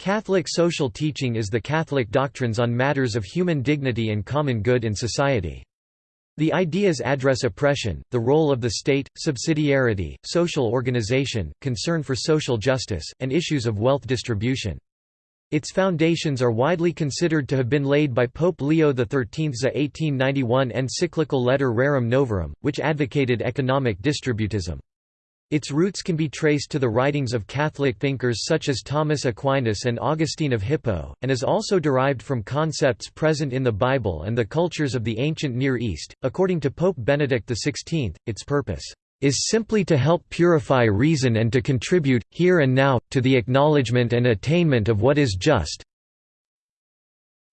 Catholic social teaching is the Catholic doctrines on matters of human dignity and common good in society. The ideas address oppression, the role of the state, subsidiarity, social organization, concern for social justice, and issues of wealth distribution. Its foundations are widely considered to have been laid by Pope Leo XIII's 1891 encyclical letter Rerum Novarum, which advocated economic distributism. Its roots can be traced to the writings of Catholic thinkers such as Thomas Aquinas and Augustine of Hippo, and is also derived from concepts present in the Bible and the cultures of the ancient Near East. According to Pope Benedict XVI, its purpose is simply to help purify reason and to contribute, here and now, to the acknowledgement and attainment of what is just.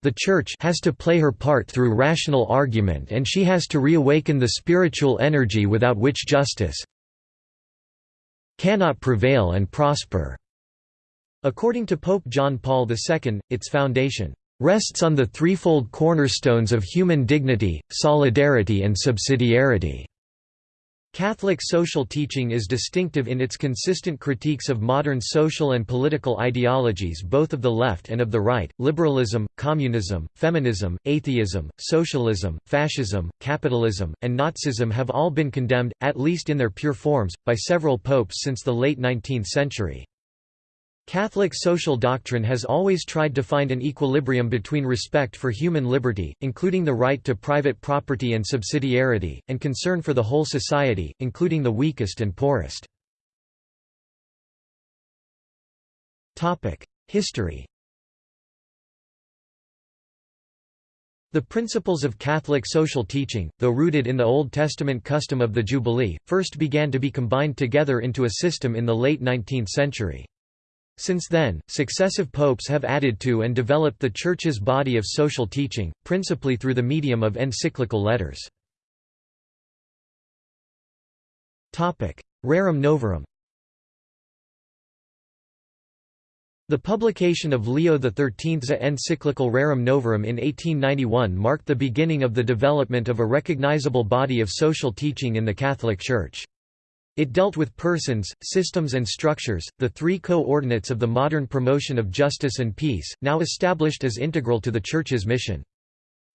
The Church has to play her part through rational argument and she has to reawaken the spiritual energy without which justice, cannot prevail and prosper. According to Pope John Paul II, its foundation rests on the threefold cornerstones of human dignity, solidarity and subsidiarity. Catholic social teaching is distinctive in its consistent critiques of modern social and political ideologies both of the left and of the right. Liberalism, communism, feminism, atheism, socialism, fascism, capitalism, and Nazism have all been condemned, at least in their pure forms, by several popes since the late 19th century. Catholic social doctrine has always tried to find an equilibrium between respect for human liberty, including the right to private property and subsidiarity, and concern for the whole society, including the weakest and poorest. History The principles of Catholic social teaching, though rooted in the Old Testament custom of the Jubilee, first began to be combined together into a system in the late 19th century. Since then, successive popes have added to and developed the Church's body of social teaching, principally through the medium of encyclical letters. Rerum Novarum The publication of Leo XIII's encyclical Rerum Novarum in 1891 marked the beginning of the development of a recognizable body of social teaching in the Catholic Church. It dealt with persons, systems and structures, the three coordinates of the modern promotion of justice and peace, now established as integral to the Church's mission.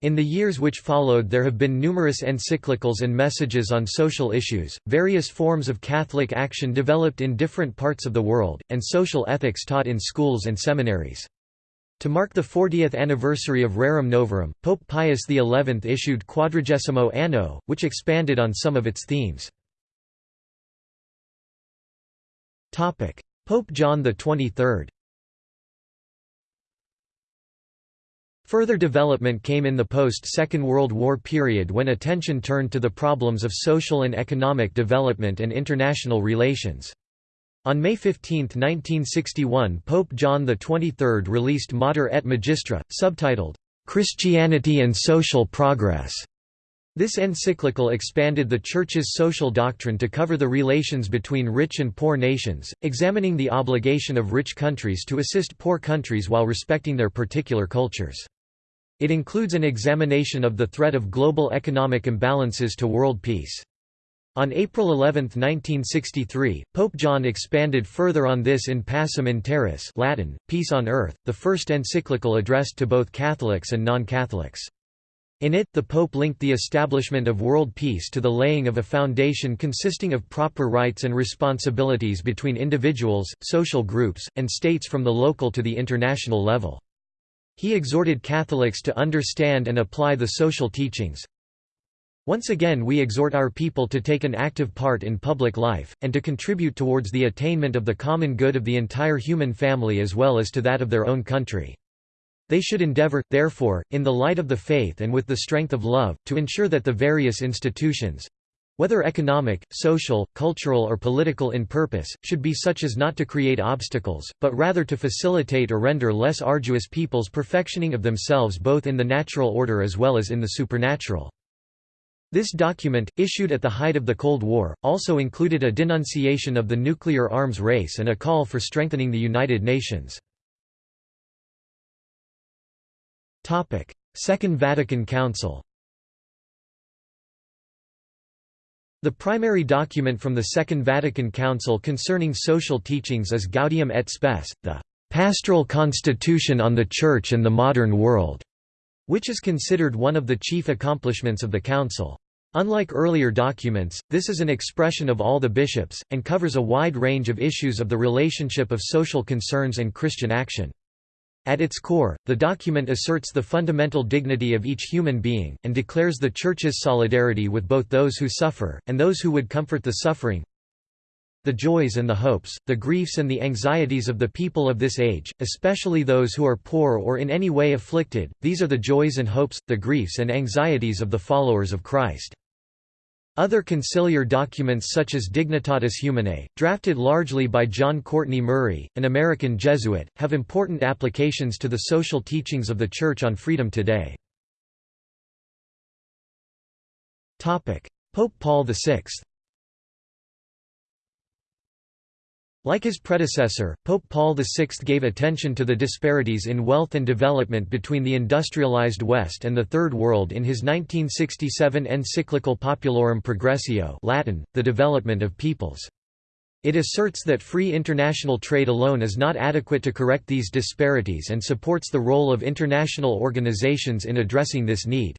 In the years which followed there have been numerous encyclicals and messages on social issues, various forms of Catholic action developed in different parts of the world, and social ethics taught in schools and seminaries. To mark the 40th anniversary of Rerum Novarum, Pope Pius XI issued Quadragesimo Anno, which expanded on some of its themes. Pope John XXIII Further development came in the post-Second World War period when attention turned to the problems of social and economic development and international relations. On May 15, 1961 Pope John XXIII released Mater et Magistra, subtitled, "'Christianity and Social Progress' This encyclical expanded the Church's social doctrine to cover the relations between rich and poor nations, examining the obligation of rich countries to assist poor countries while respecting their particular cultures. It includes an examination of the threat of global economic imbalances to world peace. On April 11, 1963, Pope John expanded further on this in Pacem in Terris Latin, Peace on Earth, the first encyclical addressed to both Catholics and non-Catholics. In it, the Pope linked the establishment of world peace to the laying of a foundation consisting of proper rights and responsibilities between individuals, social groups, and states from the local to the international level. He exhorted Catholics to understand and apply the social teachings. Once again we exhort our people to take an active part in public life, and to contribute towards the attainment of the common good of the entire human family as well as to that of their own country. They should endeavor, therefore, in the light of the faith and with the strength of love, to ensure that the various institutions whether economic, social, cultural or political in purpose, should be such as not to create obstacles, but rather to facilitate or render less arduous people's perfectioning of themselves both in the natural order as well as in the supernatural. This document, issued at the height of the Cold War, also included a denunciation of the nuclear arms race and a call for strengthening the United Nations. Second Vatican Council The primary document from the Second Vatican Council concerning social teachings is Gaudium et Spes, the "'Pastoral Constitution on the Church and the Modern World' which is considered one of the chief accomplishments of the Council. Unlike earlier documents, this is an expression of all the bishops, and covers a wide range of issues of the relationship of social concerns and Christian action. At its core, the document asserts the fundamental dignity of each human being, and declares the Church's solidarity with both those who suffer, and those who would comfort the suffering, the joys and the hopes, the griefs and the anxieties of the people of this age, especially those who are poor or in any way afflicted, these are the joys and hopes, the griefs and anxieties of the followers of Christ. Other conciliar documents such as Dignitatis Humanae, drafted largely by John Courtney Murray, an American Jesuit, have important applications to the social teachings of the Church on freedom today. Pope Paul VI Like his predecessor, Pope Paul VI gave attention to the disparities in wealth and development between the industrialized West and the Third World in his 1967 encyclical Populorum Progressio Latin, The Development of Peoples. It asserts that free international trade alone is not adequate to correct these disparities and supports the role of international organizations in addressing this need.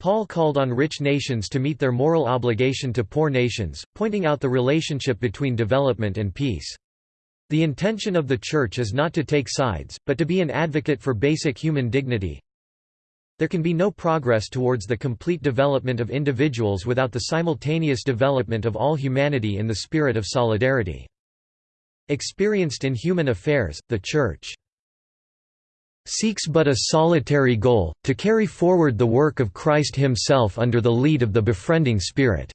Paul called on rich nations to meet their moral obligation to poor nations, pointing out the relationship between development and peace. The intention of the Church is not to take sides, but to be an advocate for basic human dignity. There can be no progress towards the complete development of individuals without the simultaneous development of all humanity in the spirit of solidarity. Experienced in human affairs, the Church seeks but a solitary goal, to carry forward the work of Christ himself under the lead of the befriending Spirit.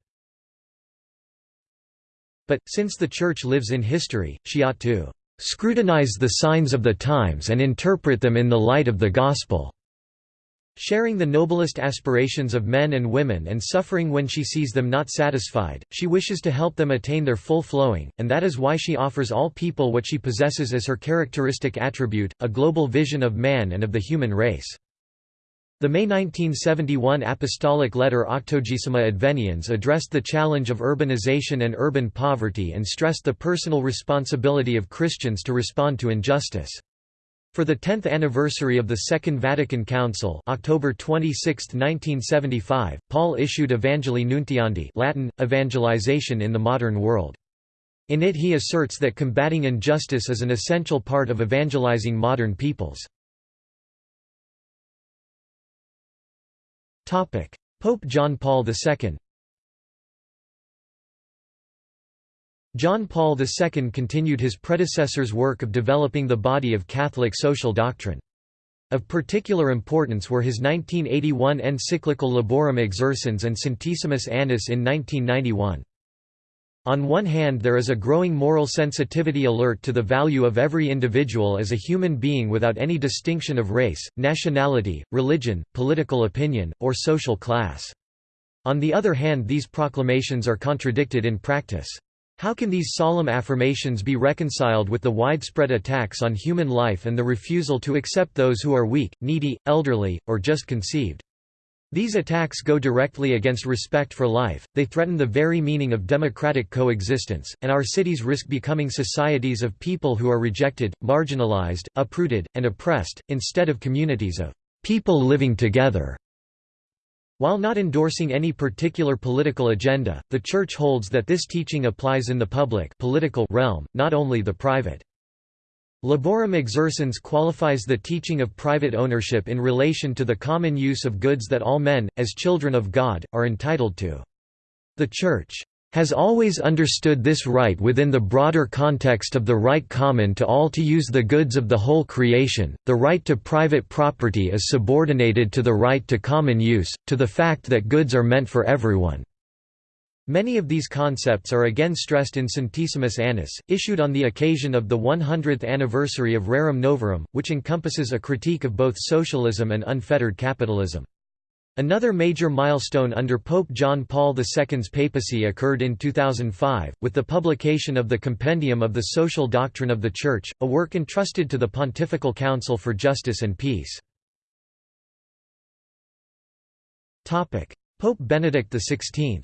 But, since the Church lives in history, she ought to "...scrutinize the signs of the times and interpret them in the light of the Gospel." Sharing the noblest aspirations of men and women and suffering when she sees them not satisfied, she wishes to help them attain their full flowing, and that is why she offers all people what she possesses as her characteristic attribute, a global vision of man and of the human race. The May 1971 apostolic letter Octogesima Adveniens addressed the challenge of urbanization and urban poverty and stressed the personal responsibility of Christians to respond to injustice. For the 10th anniversary of the Second Vatican Council October 26, 1975, Paul issued Evangelii Nuntiandi Latin, Evangelization in the Modern World. In it he asserts that combating injustice is an essential part of evangelizing modern peoples. Pope John Paul II John Paul II continued his predecessor's work of developing the body of Catholic social doctrine. Of particular importance were his 1981 encyclical Laborem Exercens and Centesimus Annus in 1991. On one hand there is a growing moral sensitivity alert to the value of every individual as a human being without any distinction of race, nationality, religion, political opinion, or social class. On the other hand these proclamations are contradicted in practice. How can these solemn affirmations be reconciled with the widespread attacks on human life and the refusal to accept those who are weak, needy, elderly, or just conceived? These attacks go directly against respect for life, they threaten the very meaning of democratic coexistence, and our cities risk becoming societies of people who are rejected, marginalized, uprooted, and oppressed, instead of communities of people living together. While not endorsing any particular political agenda, the Church holds that this teaching applies in the public political realm, not only the private. Laborem Exercens qualifies the teaching of private ownership in relation to the common use of goods that all men, as children of God, are entitled to. The Church has always understood this right within the broader context of the right common to all to use the goods of the whole creation. The right to private property is subordinated to the right to common use, to the fact that goods are meant for everyone. Many of these concepts are again stressed in Centesimus Annus, issued on the occasion of the 100th anniversary of Rerum Novarum, which encompasses a critique of both socialism and unfettered capitalism. Another major milestone under Pope John Paul II's papacy occurred in 2005, with the publication of the Compendium of the Social Doctrine of the Church, a work entrusted to the Pontifical Council for Justice and Peace. Pope Benedict XVI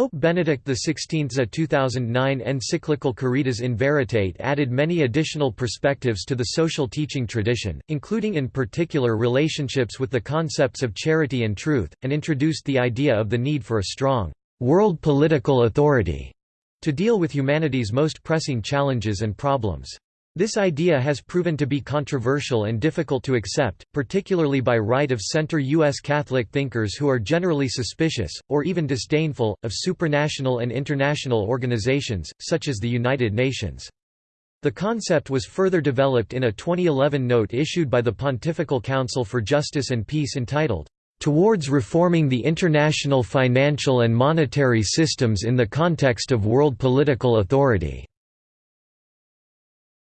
Pope Benedict XVI's 2009 encyclical Caritas in Veritate added many additional perspectives to the social teaching tradition, including in particular relationships with the concepts of charity and truth, and introduced the idea of the need for a strong, world political authority to deal with humanity's most pressing challenges and problems. This idea has proven to be controversial and difficult to accept, particularly by right-of-center U.S. Catholic thinkers who are generally suspicious, or even disdainful, of supranational and international organizations, such as the United Nations. The concept was further developed in a 2011 note issued by the Pontifical Council for Justice and Peace entitled, "...towards reforming the international financial and monetary systems in the context of world political authority."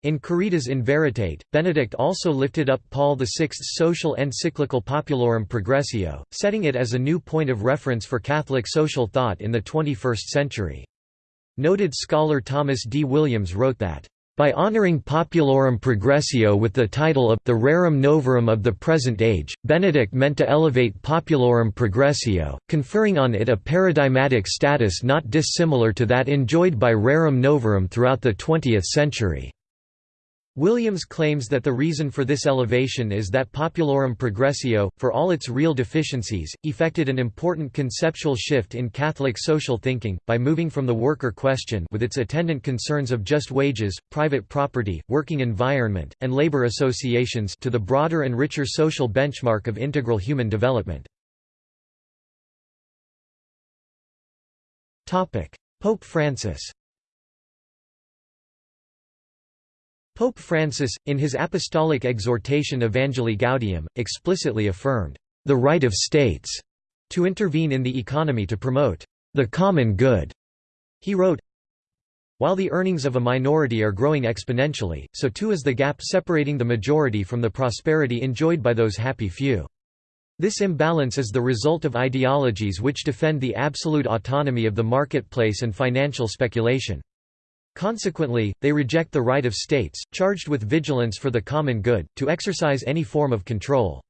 In Caritas in Veritate, Benedict also lifted up Paul VI's social encyclical Populorum Progressio, setting it as a new point of reference for Catholic social thought in the 21st century. Noted scholar Thomas D. Williams wrote that, by honoring Populorum Progressio with the title of the Rerum Novarum of the present age, Benedict meant to elevate Populorum Progressio, conferring on it a paradigmatic status not dissimilar to that enjoyed by Rerum Novarum throughout the 20th century. Williams claims that the reason for this elevation is that Populorum Progressio, for all its real deficiencies, effected an important conceptual shift in Catholic social thinking, by moving from the worker question with its attendant concerns of just wages, private property, working environment, and labor associations to the broader and richer social benchmark of integral human development. Pope Francis Pope Francis, in his apostolic exhortation Evangelii Gaudium, explicitly affirmed, "...the right of states," to intervene in the economy to promote, "...the common good." He wrote, While the earnings of a minority are growing exponentially, so too is the gap separating the majority from the prosperity enjoyed by those happy few. This imbalance is the result of ideologies which defend the absolute autonomy of the marketplace and financial speculation. Consequently, they reject the right of states, charged with vigilance for the common good, to exercise any form of control.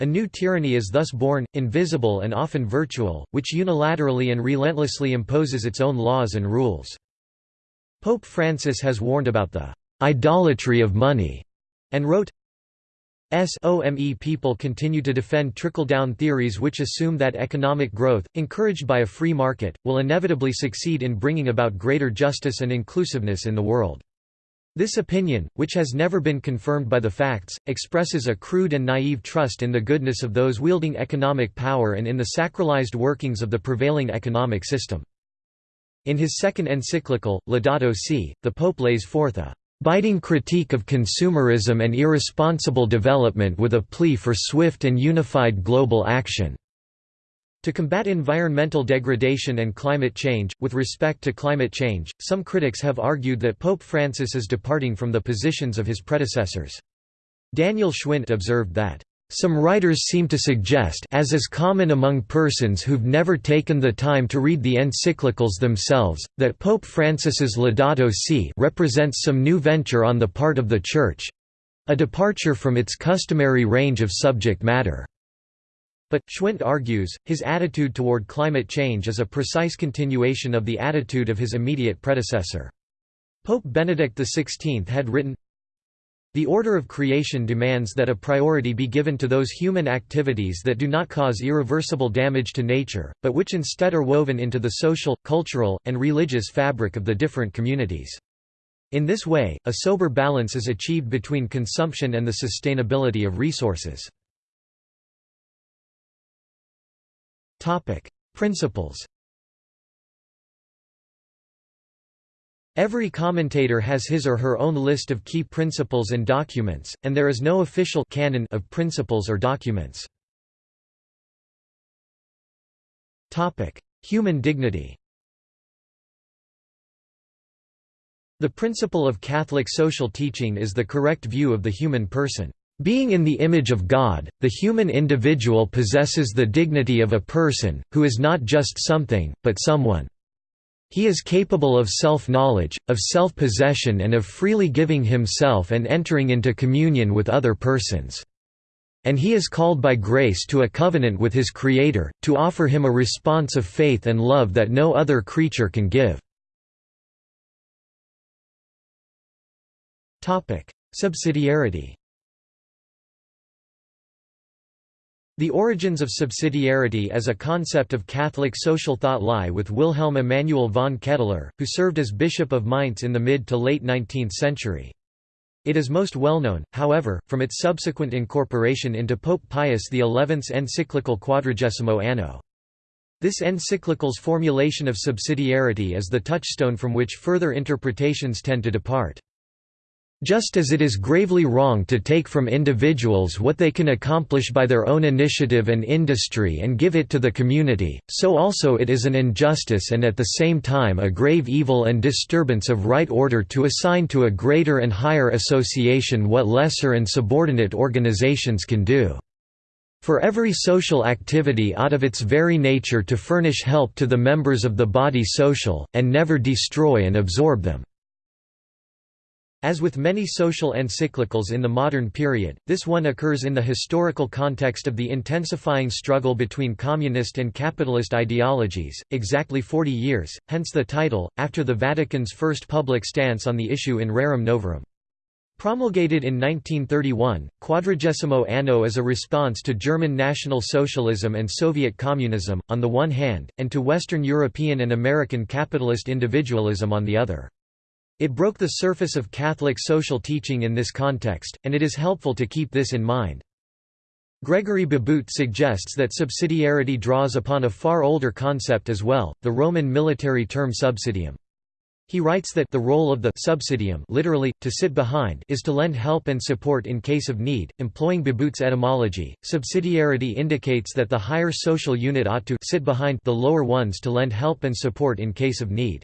A new tyranny is thus born, invisible and often virtual, which unilaterally and relentlessly imposes its own laws and rules. Pope Francis has warned about the idolatry of money, and wrote, SOME people continue to defend trickle-down theories which assume that economic growth, encouraged by a free market, will inevitably succeed in bringing about greater justice and inclusiveness in the world. This opinion, which has never been confirmed by the facts, expresses a crude and naive trust in the goodness of those wielding economic power and in the sacralized workings of the prevailing economic system. In his second encyclical, Laudato Si, the Pope lays forth a biting critique of consumerism and irresponsible development with a plea for swift and unified global action. To combat environmental degradation and climate change, with respect to climate change, some critics have argued that Pope Francis is departing from the positions of his predecessors. Daniel Schwindt observed that, some writers seem to suggest as is common among persons who've never taken the time to read the encyclicals themselves, that Pope Francis's Laudato Si represents some new venture on the part of the Church—a departure from its customary range of subject matter. But, Schwindt argues, his attitude toward climate change is a precise continuation of the attitude of his immediate predecessor. Pope Benedict XVI had written, the order of creation demands that a priority be given to those human activities that do not cause irreversible damage to nature, but which instead are woven into the social, cultural, and religious fabric of the different communities. In this way, a sober balance is achieved between consumption and the sustainability of resources. Principles Every commentator has his or her own list of key principles and documents, and there is no official canon of principles or documents. Human dignity The principle of Catholic social teaching is the correct view of the human person. Being in the image of God, the human individual possesses the dignity of a person, who is not just something, but someone. He is capable of self-knowledge, of self-possession and of freely giving himself and entering into communion with other persons. and he is called by grace to a covenant with his Creator, to offer him a response of faith and love that no other creature can give. Subsidiarity The origins of subsidiarity as a concept of Catholic social thought lie with Wilhelm Emanuel von Ketteler, who served as Bishop of Mainz in the mid to late 19th century. It is most well known, however, from its subsequent incorporation into Pope Pius XI's encyclical Quadragesimo Anno. This encyclical's formulation of subsidiarity is the touchstone from which further interpretations tend to depart. Just as it is gravely wrong to take from individuals what they can accomplish by their own initiative and industry and give it to the community, so also it is an injustice and at the same time a grave evil and disturbance of right order to assign to a greater and higher association what lesser and subordinate organizations can do. For every social activity out of its very nature to furnish help to the members of the body social, and never destroy and absorb them. As with many social encyclicals in the modern period, this one occurs in the historical context of the intensifying struggle between communist and capitalist ideologies, exactly 40 years, hence the title, after the Vatican's first public stance on the issue in Rerum Novarum. Promulgated in 1931, Quadragesimo Anno is a response to German National Socialism and Soviet Communism, on the one hand, and to Western European and American capitalist individualism on the other. It broke the surface of Catholic social teaching in this context, and it is helpful to keep this in mind. Gregory Beabout suggests that subsidiarity draws upon a far older concept as well, the Roman military term subsidium. He writes that the role of the subsidium literally, to sit behind is to lend help and support in case of need. Employing Beabout's etymology, subsidiarity indicates that the higher social unit ought to sit behind the lower ones to lend help and support in case of need.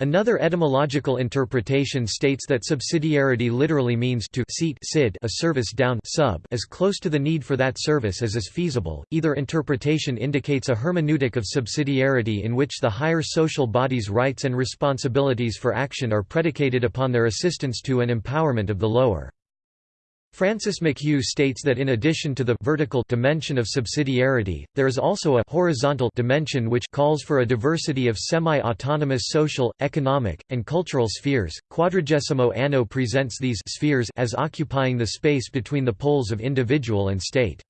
Another etymological interpretation states that subsidiarity literally means to seat sid a service down sub as close to the need for that service as is feasible. Either interpretation indicates a hermeneutic of subsidiarity in which the higher social body's rights and responsibilities for action are predicated upon their assistance to and empowerment of the lower. Francis McHugh states that in addition to the vertical dimension of subsidiarity, there is also a horizontal dimension which calls for a diversity of semi-autonomous social, economic, and cultural spheres. Quadragesimo Anno presents these spheres as occupying the space between the poles of individual and state.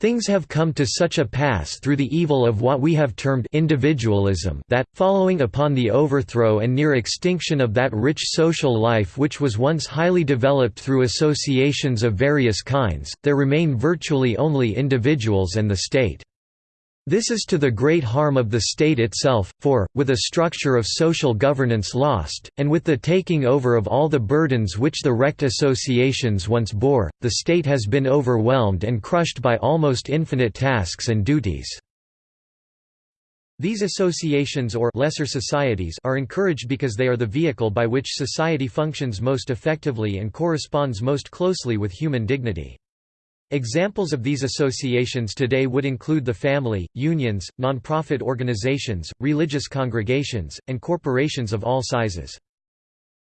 Things have come to such a pass through the evil of what we have termed individualism that, following upon the overthrow and near extinction of that rich social life which was once highly developed through associations of various kinds, there remain virtually only individuals and the state. This is to the great harm of the state itself, for, with a structure of social governance lost, and with the taking over of all the burdens which the wrecked associations once bore, the state has been overwhelmed and crushed by almost infinite tasks and duties. These associations or lesser societies are encouraged because they are the vehicle by which society functions most effectively and corresponds most closely with human dignity. Examples of these associations today would include the family, unions, nonprofit organizations, religious congregations, and corporations of all sizes.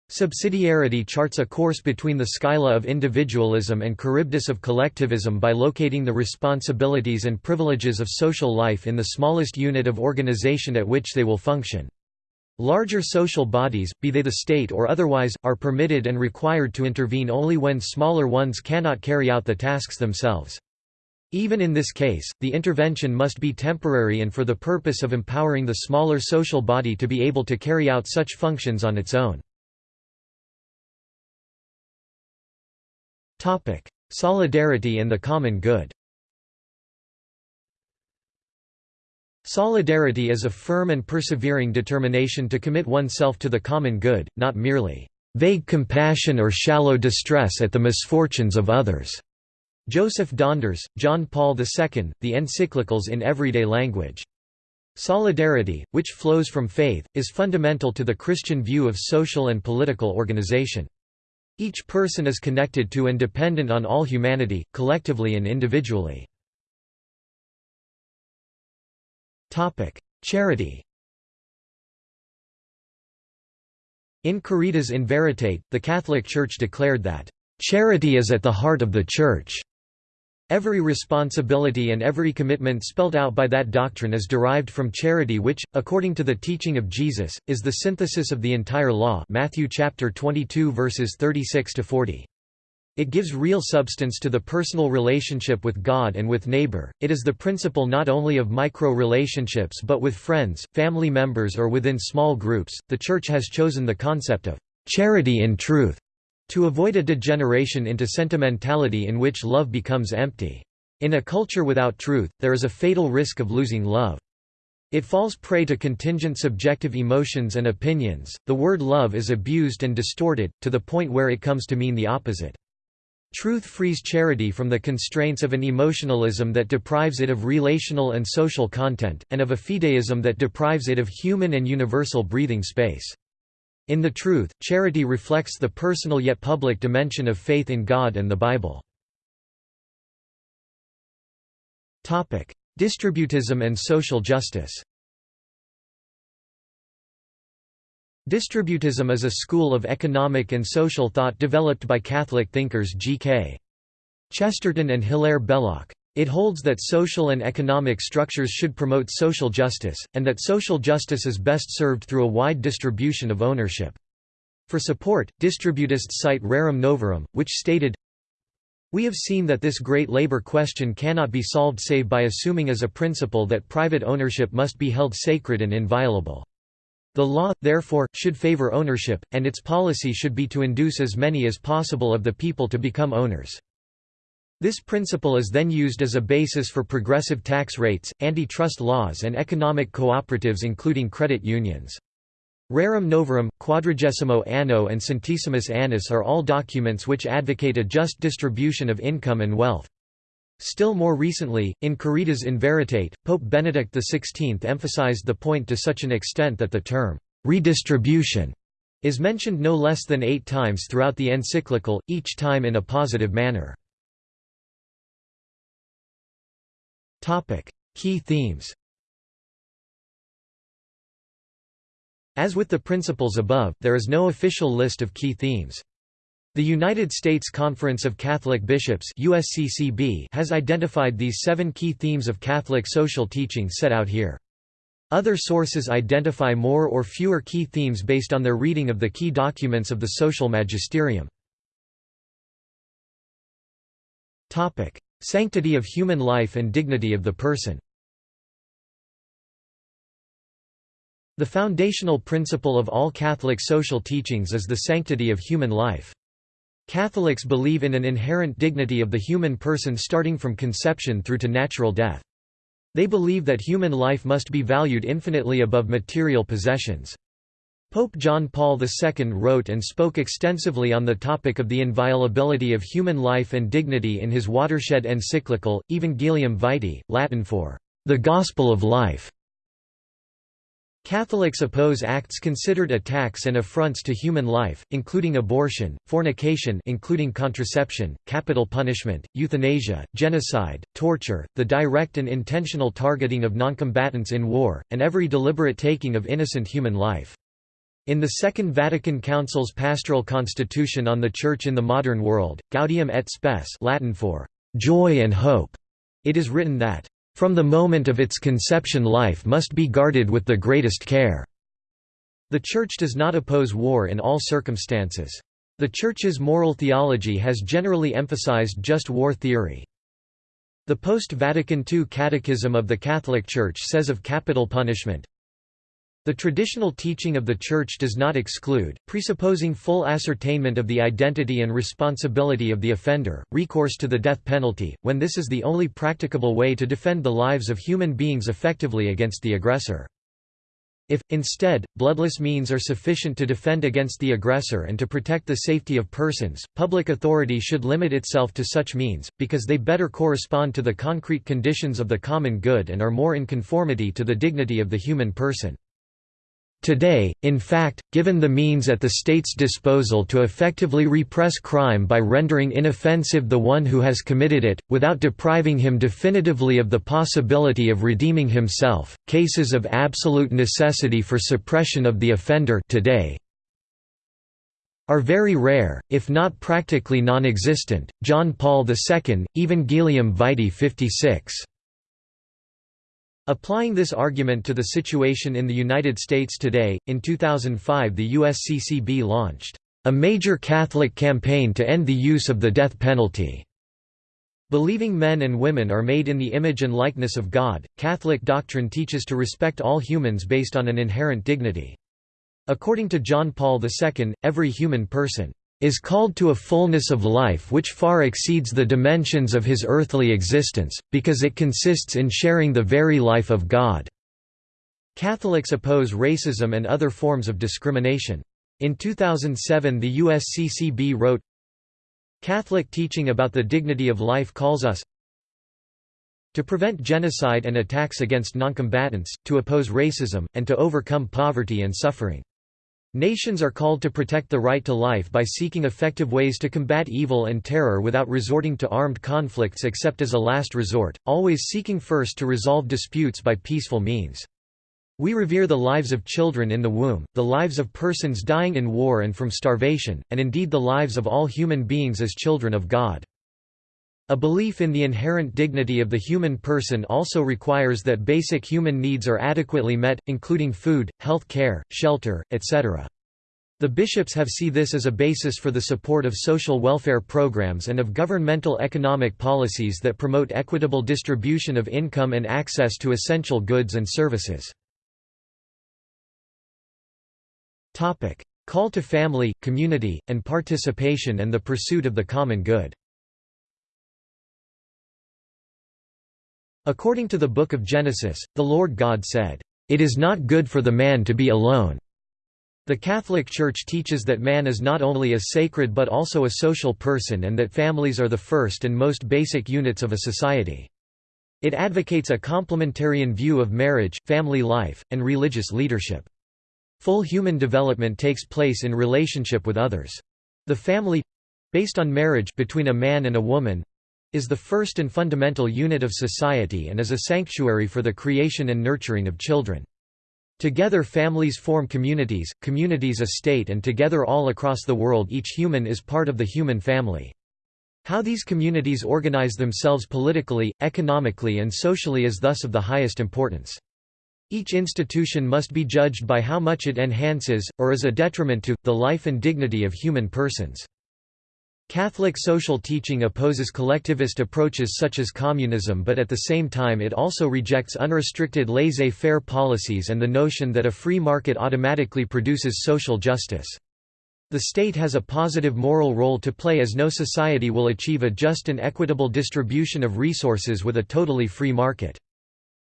Subsidiarity charts a course between the scylla of individualism and Charybdis of collectivism by locating the responsibilities and privileges of social life in the smallest unit of organization at which they will function. Larger social bodies, be they the state or otherwise, are permitted and required to intervene only when smaller ones cannot carry out the tasks themselves. Even in this case, the intervention must be temporary and for the purpose of empowering the smaller social body to be able to carry out such functions on its own. Solidarity and the common good Solidarity is a firm and persevering determination to commit oneself to the common good, not merely vague compassion or shallow distress at the misfortunes of others. Joseph Donders, John Paul II, The Encyclicals in Everyday Language. Solidarity, which flows from faith, is fundamental to the Christian view of social and political organization. Each person is connected to and dependent on all humanity, collectively and individually. Charity In Caritas in Veritate, the Catholic Church declared that "...charity is at the heart of the Church." Every responsibility and every commitment spelled out by that doctrine is derived from charity which, according to the teaching of Jesus, is the synthesis of the entire law Matthew chapter 22 verses 36 to 40. It gives real substance to the personal relationship with God and with neighbor. It is the principle not only of micro relationships but with friends, family members or within small groups. The church has chosen the concept of charity in truth to avoid a degeneration into sentimentality in which love becomes empty. In a culture without truth, there is a fatal risk of losing love. It falls prey to contingent subjective emotions and opinions. The word love is abused and distorted, to the point where it comes to mean the opposite. Truth frees charity from the constraints of an emotionalism that deprives it of relational and social content, and of a fideism that deprives it of human and universal breathing space. In the truth, charity reflects the personal yet public dimension of faith in God and the Bible. Distributism and social justice Distributism is a school of economic and social thought developed by Catholic thinkers G.K. Chesterton and Hilaire Belloc. It holds that social and economic structures should promote social justice, and that social justice is best served through a wide distribution of ownership. For support, distributists cite Rerum Novarum, which stated, We have seen that this great labor question cannot be solved save by assuming as a principle that private ownership must be held sacred and inviolable. The law, therefore, should favor ownership, and its policy should be to induce as many as possible of the people to become owners. This principle is then used as a basis for progressive tax rates, antitrust laws and economic cooperatives including credit unions. Rerum Novarum, Quadragesimo Anno and Centesimus Annus are all documents which advocate a just distribution of income and wealth. Still more recently, in Caritas in Veritate, Pope Benedict XVI emphasized the point to such an extent that the term, redistribution, is mentioned no less than eight times throughout the encyclical, each time in a positive manner. Key themes As with the principles above, there is no official list of key themes. The United States Conference of Catholic Bishops USCCB has identified these seven key themes of Catholic social teaching set out here. Other sources identify more or fewer key themes based on their reading of the key documents of the social magisterium. Sanctity of human life and dignity of the person The foundational principle of all Catholic social teachings is the sanctity of human life. Catholics believe in an inherent dignity of the human person starting from conception through to natural death. They believe that human life must be valued infinitely above material possessions. Pope John Paul II wrote and spoke extensively on the topic of the inviolability of human life and dignity in his watershed encyclical, Evangelium Vitae, Latin for, "...the Gospel of Life". Catholics oppose acts considered attacks and affronts to human life, including abortion, fornication including contraception, capital punishment, euthanasia, genocide, torture, the direct and intentional targeting of noncombatants in war, and every deliberate taking of innocent human life. In the Second Vatican Council's pastoral constitution on the Church in the modern world, Gaudium et Spes Latin for joy and hope, it is written that, "...from the moment of its conception life must be guarded with the greatest care." The Church does not oppose war in all circumstances. The Church's moral theology has generally emphasized just war theory. The post-Vatican II Catechism of the Catholic Church says of capital punishment, the traditional teaching of the Church does not exclude, presupposing full ascertainment of the identity and responsibility of the offender, recourse to the death penalty, when this is the only practicable way to defend the lives of human beings effectively against the aggressor. If, instead, bloodless means are sufficient to defend against the aggressor and to protect the safety of persons, public authority should limit itself to such means, because they better correspond to the concrete conditions of the common good and are more in conformity to the dignity of the human person. Today, in fact, given the means at the state's disposal to effectively repress crime by rendering inoffensive the one who has committed it, without depriving him definitively of the possibility of redeeming himself, cases of absolute necessity for suppression of the offender today are very rare, if not practically non-existent. John Paul II, Evangelium Vitae 56. Applying this argument to the situation in the United States today, in 2005 the USCCB launched a major Catholic campaign to end the use of the death penalty. Believing men and women are made in the image and likeness of God, Catholic doctrine teaches to respect all humans based on an inherent dignity. According to John Paul II, every human person is called to a fullness of life which far exceeds the dimensions of his earthly existence, because it consists in sharing the very life of God." Catholics oppose racism and other forms of discrimination. In 2007 the USCCB wrote, Catholic teaching about the dignity of life calls us to prevent genocide and attacks against noncombatants, to oppose racism, and to overcome poverty and suffering. Nations are called to protect the right to life by seeking effective ways to combat evil and terror without resorting to armed conflicts except as a last resort, always seeking first to resolve disputes by peaceful means. We revere the lives of children in the womb, the lives of persons dying in war and from starvation, and indeed the lives of all human beings as children of God. A belief in the inherent dignity of the human person also requires that basic human needs are adequately met, including food, health care, shelter, etc. The bishops have see this as a basis for the support of social welfare programs and of governmental economic policies that promote equitable distribution of income and access to essential goods and services. Call to family, community, and participation and the pursuit of the common good According to the Book of Genesis, the Lord God said, "...it is not good for the man to be alone." The Catholic Church teaches that man is not only a sacred but also a social person and that families are the first and most basic units of a society. It advocates a complementarian view of marriage, family life, and religious leadership. Full human development takes place in relationship with others. The family—based on marriage between a man and a woman, is the first and fundamental unit of society and is a sanctuary for the creation and nurturing of children. Together families form communities, communities a state and together all across the world each human is part of the human family. How these communities organize themselves politically, economically and socially is thus of the highest importance. Each institution must be judged by how much it enhances, or is a detriment to, the life and dignity of human persons. Catholic social teaching opposes collectivist approaches such as communism but at the same time it also rejects unrestricted laissez-faire policies and the notion that a free market automatically produces social justice. The state has a positive moral role to play as no society will achieve a just and equitable distribution of resources with a totally free market.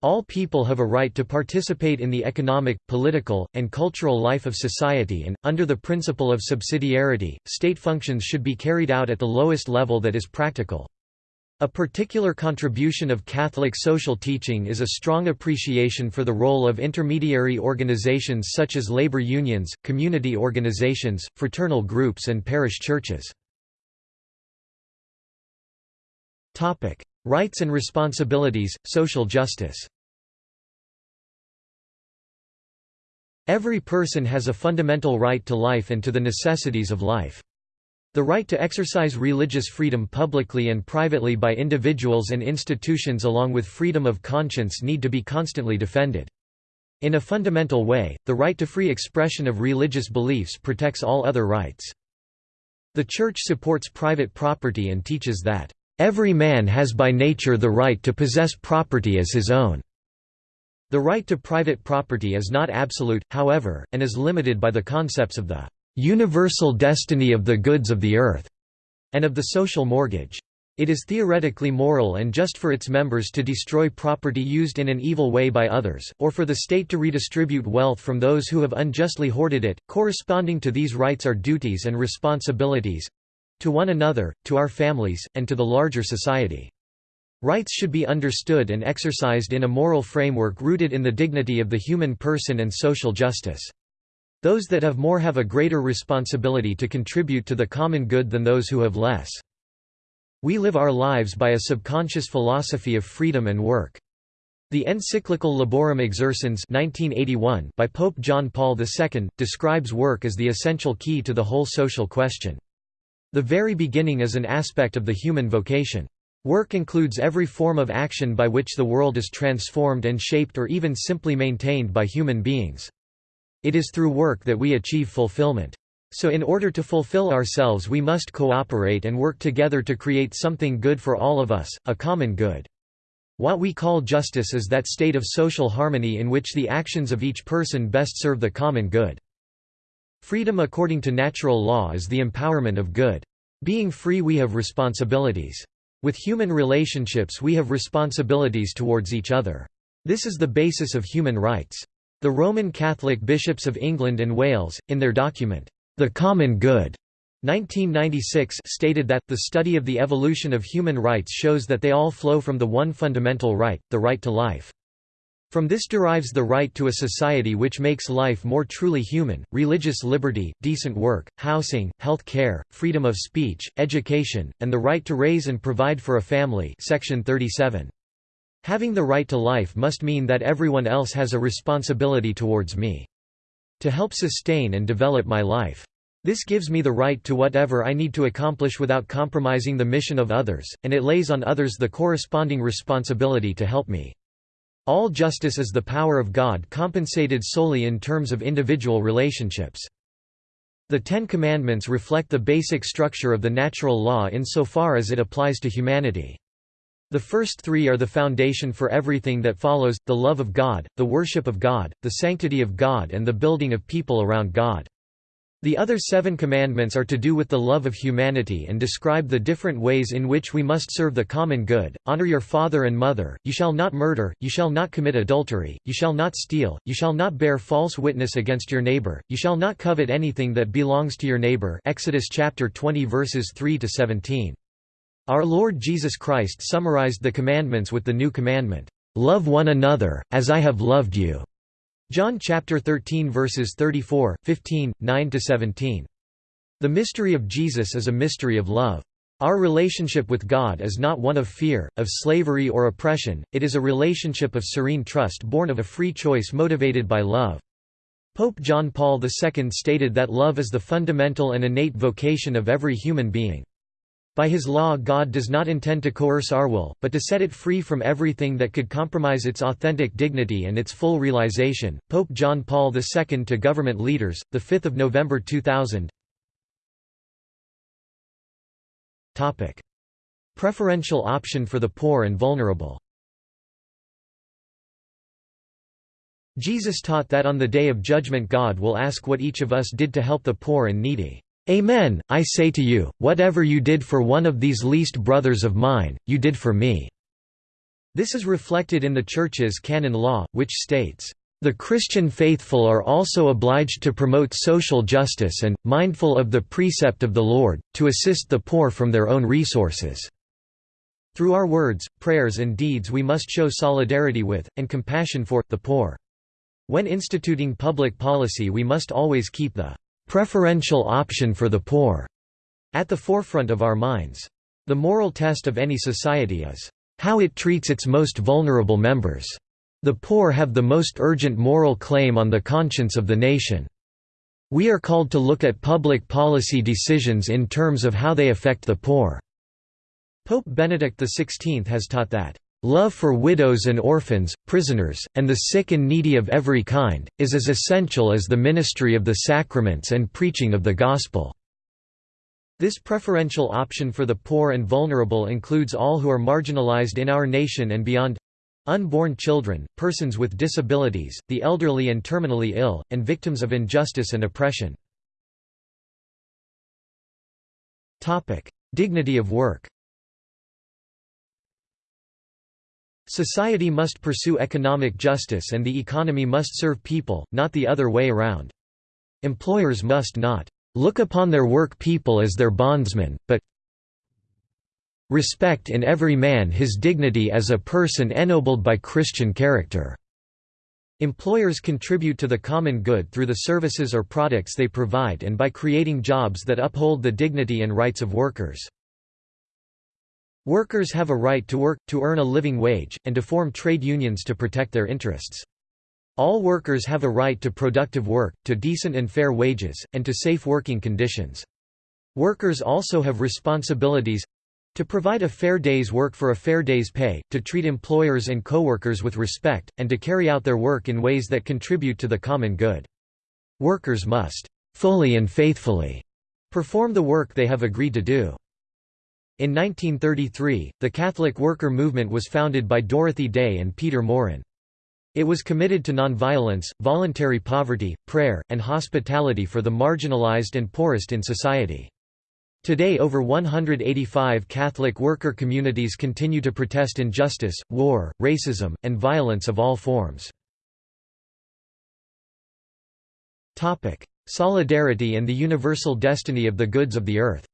All people have a right to participate in the economic, political, and cultural life of society and, under the principle of subsidiarity, state functions should be carried out at the lowest level that is practical. A particular contribution of Catholic social teaching is a strong appreciation for the role of intermediary organizations such as labor unions, community organizations, fraternal groups and parish churches. Rights and responsibilities, social justice Every person has a fundamental right to life and to the necessities of life. The right to exercise religious freedom publicly and privately by individuals and institutions along with freedom of conscience need to be constantly defended. In a fundamental way, the right to free expression of religious beliefs protects all other rights. The Church supports private property and teaches that Every man has by nature the right to possess property as his own. The right to private property is not absolute, however, and is limited by the concepts of the universal destiny of the goods of the earth and of the social mortgage. It is theoretically moral and just for its members to destroy property used in an evil way by others, or for the state to redistribute wealth from those who have unjustly hoarded it. Corresponding to these rights are duties and responsibilities to one another, to our families, and to the larger society. Rights should be understood and exercised in a moral framework rooted in the dignity of the human person and social justice. Those that have more have a greater responsibility to contribute to the common good than those who have less. We live our lives by a subconscious philosophy of freedom and work. The encyclical Laborem Exercens 1981 by Pope John Paul II, describes work as the essential key to the whole social question. The very beginning is an aspect of the human vocation. Work includes every form of action by which the world is transformed and shaped or even simply maintained by human beings. It is through work that we achieve fulfillment. So in order to fulfill ourselves we must cooperate and work together to create something good for all of us, a common good. What we call justice is that state of social harmony in which the actions of each person best serve the common good. Freedom according to natural law is the empowerment of good. Being free we have responsibilities. With human relationships we have responsibilities towards each other. This is the basis of human rights. The Roman Catholic bishops of England and Wales, in their document, The Common Good, 1996 stated that, the study of the evolution of human rights shows that they all flow from the one fundamental right, the right to life. From this derives the right to a society which makes life more truly human, religious liberty, decent work, housing, health care, freedom of speech, education, and the right to raise and provide for a family section 37. Having the right to life must mean that everyone else has a responsibility towards me. To help sustain and develop my life. This gives me the right to whatever I need to accomplish without compromising the mission of others, and it lays on others the corresponding responsibility to help me. All justice is the power of God compensated solely in terms of individual relationships. The Ten Commandments reflect the basic structure of the natural law insofar as it applies to humanity. The first three are the foundation for everything that follows, the love of God, the worship of God, the sanctity of God and the building of people around God. The other seven commandments are to do with the love of humanity and describe the different ways in which we must serve the common good. Honor your father and mother, you shall not murder, you shall not commit adultery, you shall not steal, you shall not bear false witness against your neighbor, you shall not covet anything that belongs to your neighbor. Exodus chapter 20 verses 3 to 17. Our Lord Jesus Christ summarized the commandments with the new commandment, love one another as I have loved you. John chapter 13 verses 34, 15, 9 to 17. The mystery of Jesus is a mystery of love. Our relationship with God is not one of fear, of slavery or oppression, it is a relationship of serene trust born of a free choice motivated by love. Pope John Paul II stated that love is the fundamental and innate vocation of every human being. By his law God does not intend to coerce our will, but to set it free from everything that could compromise its authentic dignity and its full realization. Pope John Paul II to government leaders, 5 November 2000 Topic. Preferential option for the poor and vulnerable Jesus taught that on the day of judgment God will ask what each of us did to help the poor and needy. Amen, I say to you, whatever you did for one of these least brothers of mine, you did for me." This is reflected in the Church's canon law, which states, "...the Christian faithful are also obliged to promote social justice and, mindful of the precept of the Lord, to assist the poor from their own resources." Through our words, prayers and deeds we must show solidarity with, and compassion for, the poor. When instituting public policy we must always keep the preferential option for the poor at the forefront of our minds. The moral test of any society is how it treats its most vulnerable members. The poor have the most urgent moral claim on the conscience of the nation. We are called to look at public policy decisions in terms of how they affect the poor." Pope Benedict XVI has taught that, Love for widows and orphans, prisoners, and the sick and needy of every kind, is as essential as the ministry of the sacraments and preaching of the Gospel." This preferential option for the poor and vulnerable includes all who are marginalized in our nation and beyond unborn children, persons with disabilities, the elderly and terminally ill, and victims of injustice and oppression. Dignity of work Society must pursue economic justice and the economy must serve people, not the other way around. Employers must not look upon their work people as their bondsmen, but respect in every man his dignity as a person ennobled by Christian character." Employers contribute to the common good through the services or products they provide and by creating jobs that uphold the dignity and rights of workers. Workers have a right to work, to earn a living wage, and to form trade unions to protect their interests. All workers have a right to productive work, to decent and fair wages, and to safe working conditions. Workers also have responsibilities to provide a fair day's work for a fair day's pay, to treat employers and coworkers with respect, and to carry out their work in ways that contribute to the common good. Workers must fully and faithfully perform the work they have agreed to do. In 1933, the Catholic worker movement was founded by Dorothy Day and Peter Maurin. It was committed to nonviolence, voluntary poverty, prayer, and hospitality for the marginalized and poorest in society. Today over 185 Catholic worker communities continue to protest injustice, war, racism, and violence of all forms. Solidarity and the universal destiny of the goods of the earth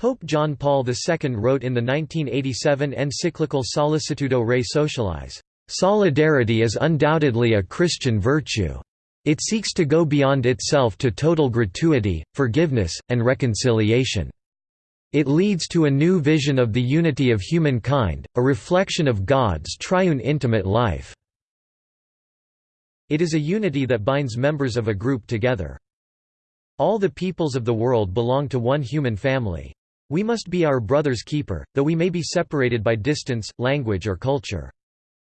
Pope John Paul II wrote in the 1987 encyclical Sollicitudo Rei Socialis, "...solidarity is undoubtedly a Christian virtue. It seeks to go beyond itself to total gratuity, forgiveness, and reconciliation. It leads to a new vision of the unity of humankind, a reflection of God's triune intimate life. It is a unity that binds members of a group together. All the peoples of the world belong to one human family. We must be our brother's keeper, though we may be separated by distance, language or culture.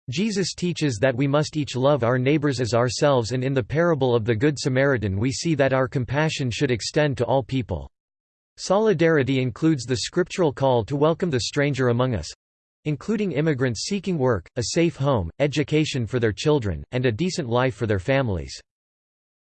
Jesus teaches that we must each love our neighbors as ourselves and in the parable of the Good Samaritan we see that our compassion should extend to all people. Solidarity includes the scriptural call to welcome the stranger among us, including immigrants seeking work, a safe home, education for their children, and a decent life for their families.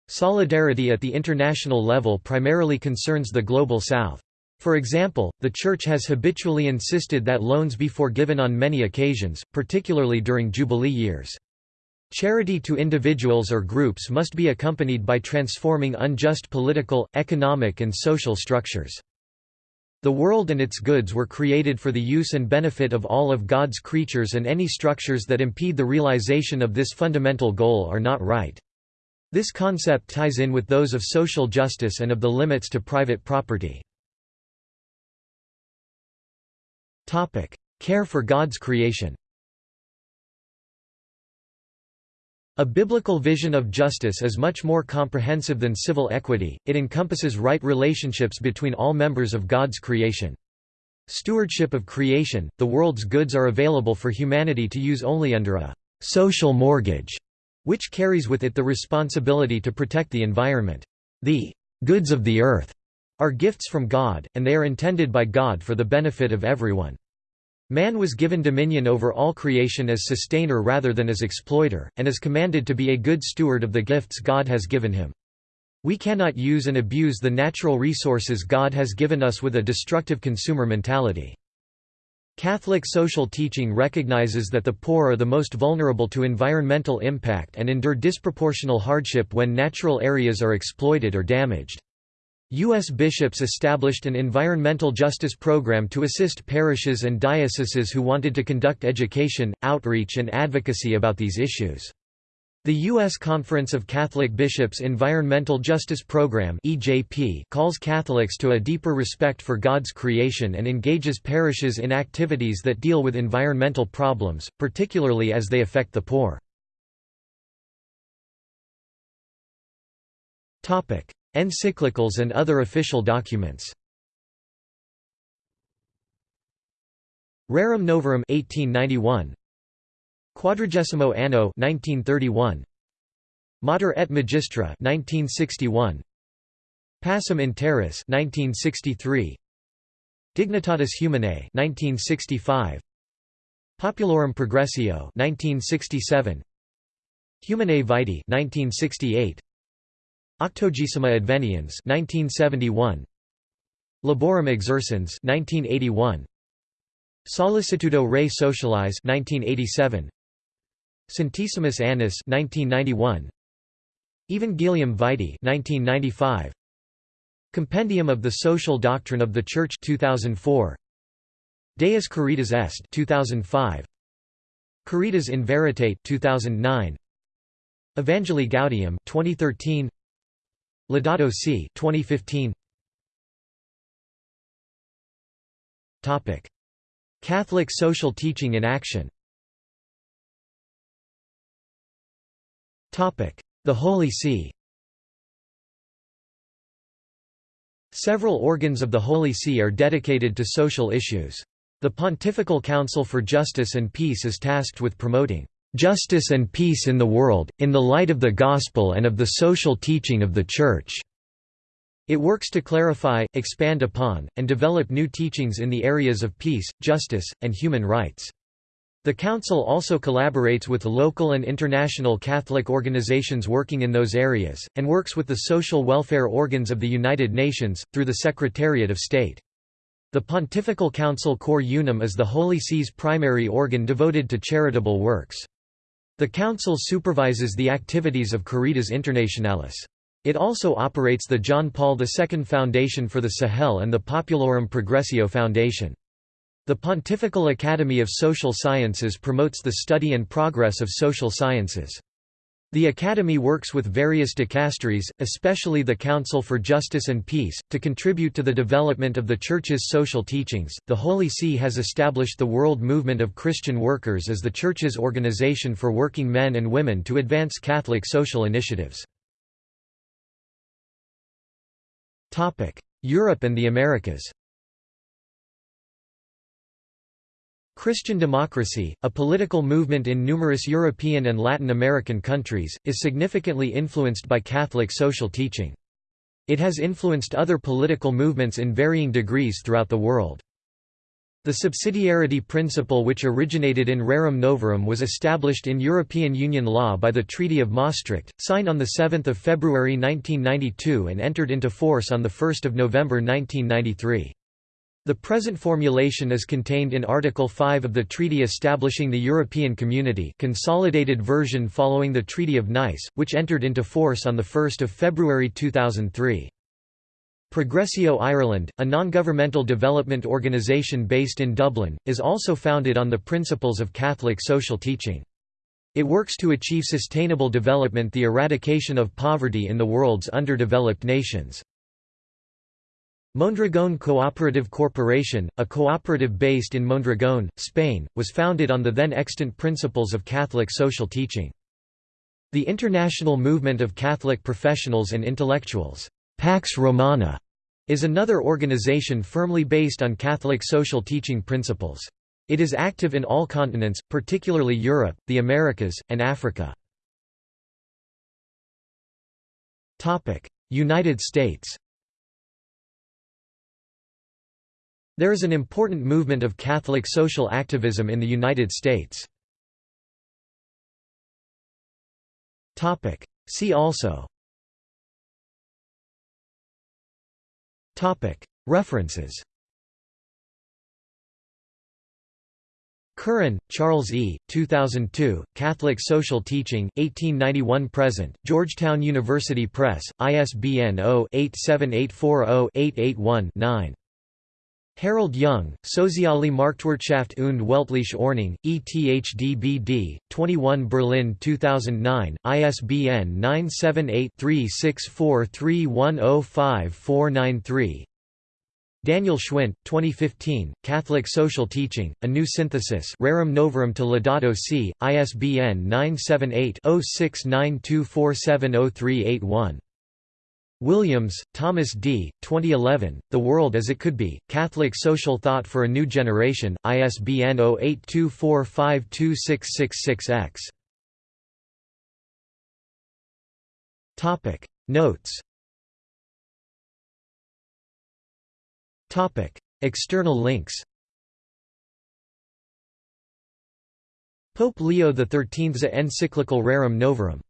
Solidarity at the international level primarily concerns the Global South. For example, the Church has habitually insisted that loans be forgiven on many occasions, particularly during Jubilee years. Charity to individuals or groups must be accompanied by transforming unjust political, economic and social structures. The world and its goods were created for the use and benefit of all of God's creatures and any structures that impede the realization of this fundamental goal are not right. This concept ties in with those of social justice and of the limits to private property. Care for God's creation A biblical vision of justice is much more comprehensive than civil equity, it encompasses right relationships between all members of God's creation. Stewardship of creation, the world's goods are available for humanity to use only under a «social mortgage», which carries with it the responsibility to protect the environment. The «goods of the earth» are gifts from God, and they are intended by God for the benefit of everyone. Man was given dominion over all creation as sustainer rather than as exploiter, and is commanded to be a good steward of the gifts God has given him. We cannot use and abuse the natural resources God has given us with a destructive consumer mentality. Catholic social teaching recognizes that the poor are the most vulnerable to environmental impact and endure disproportional hardship when natural areas are exploited or damaged. U.S. bishops established an environmental justice program to assist parishes and dioceses who wanted to conduct education, outreach and advocacy about these issues. The U.S. Conference of Catholic Bishops' Environmental Justice Program calls Catholics to a deeper respect for God's creation and engages parishes in activities that deal with environmental problems, particularly as they affect the poor. Encyclicals and other official documents. Rerum Novarum 1891 Quadragesimo Anno 1931 Mater et Magistra 1961 Pacem in Terris 1963 Dignitatis Humanae 1965 Populorum Progressio 1967 Humanae Vitae 1968 Octogesima Adveniens 1971 Laborem Exercens 1981 Sollicitudo Rei Socialis 1987 Centesimus Annus 1991 Evangelium Vitae 1995 Compendium of the Social Doctrine of the Church 2004 Deus Caritas Est 2005 Caritas in Veritate 2009 Evangelii Gaudium 2013 Laudato Si 2015 Topic. Catholic social teaching in action. Topic. The Holy See. Several organs of the Holy See are dedicated to social issues. The Pontifical Council for Justice and Peace is tasked with promoting justice and peace in the world, in the light of the Gospel and of the social teaching of the Church. It works to clarify, expand upon, and develop new teachings in the areas of peace, justice, and human rights. The Council also collaborates with local and international Catholic organizations working in those areas, and works with the social welfare organs of the United Nations, through the Secretariat of State. The Pontifical Council Cor Unum is the Holy See's primary organ devoted to charitable works. The Council supervises the activities of Caritas Internationalis. It also operates the John Paul II Foundation for the Sahel and the Populorum Progressio Foundation. The Pontifical Academy of Social Sciences promotes the study and progress of social sciences. The Academy works with various dicasteries, especially the Council for Justice and Peace, to contribute to the development of the Church's social teachings. The Holy See has established the World Movement of Christian Workers as the Church's organization for working men and women to advance Catholic social initiatives. Europe and the Americas Christian democracy, a political movement in numerous European and Latin American countries, is significantly influenced by Catholic social teaching. It has influenced other political movements in varying degrees throughout the world. The subsidiarity principle which originated in Rerum Novarum was established in European Union law by the Treaty of Maastricht, signed on 7 February 1992 and entered into force on 1 November 1993. The present formulation is contained in Article 5 of the treaty establishing the European Community consolidated version following the Treaty of Nice, which entered into force on 1 February 2003. Progressio Ireland, a non-governmental development organisation based in Dublin, is also founded on the principles of Catholic social teaching. It works to achieve sustainable development the eradication of poverty in the world's underdeveloped nations. Mondragón Cooperative Corporation, a cooperative based in Mondragón, Spain, was founded on the then extant principles of Catholic social teaching. The International Movement of Catholic Professionals and Intellectuals Pax Romana is another organization firmly based on Catholic social teaching principles. It is active in all continents, particularly Europe, the Americas, and Africa. United States There is an important movement of Catholic social activism in the United States. See also References Curran, Charles E., 2002, Catholic Social Teaching, 1891–present, Georgetown University Press, ISBN 0-87840-881-9. Harold Young, Soziale Marktwirtschaft und weltliche Ordnung, ETHDBD, 21 Berlin 2009, ISBN 978-3643105493 Daniel Schwindt, 2015, Catholic Social Teaching, A New Synthesis Rerum Novarum to Laudato Si, ISBN 978 0692470381 Williams, Thomas D., 2011, The World as It Could Be, Catholic Social Thought for a New Generation, ISBN 0824526666-X. Notes External links Pope Leo XIII's encyclical Rerum Novarum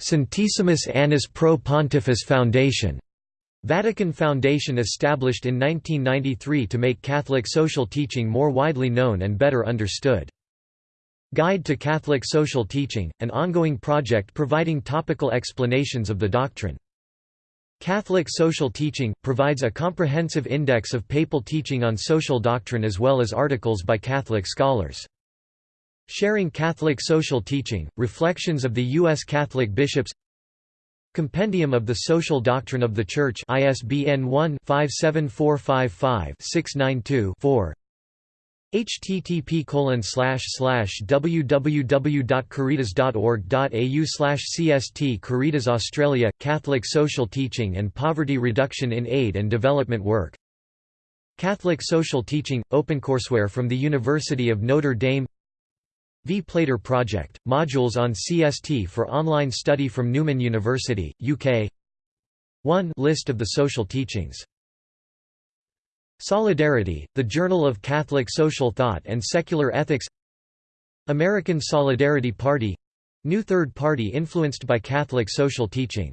Centesimus Annus Pro Pontifice Foundation Vatican Foundation established in 1993 to make Catholic social teaching more widely known and better understood. Guide to Catholic Social Teaching, an ongoing project providing topical explanations of the doctrine. Catholic Social Teaching, provides a comprehensive index of papal teaching on social doctrine as well as articles by Catholic scholars. Sharing Catholic Social Teaching, Reflections of the U.S. Catholic Bishops. Compendium of the Social Doctrine of the Church ISBN 1-57455-692-4 http www.caritas.org.au cst Caritas Australia – Catholic Social Teaching and Poverty Reduction in Aid and Development Work. Catholic Social Teaching – OpenCourseWare from the University of Notre Dame V. Plater Project – Modules on CST for online study from Newman University, UK 1 List of the social teachings. Solidarity, the Journal of Catholic Social Thought and Secular Ethics. American Solidarity Party — new third party influenced by Catholic social teaching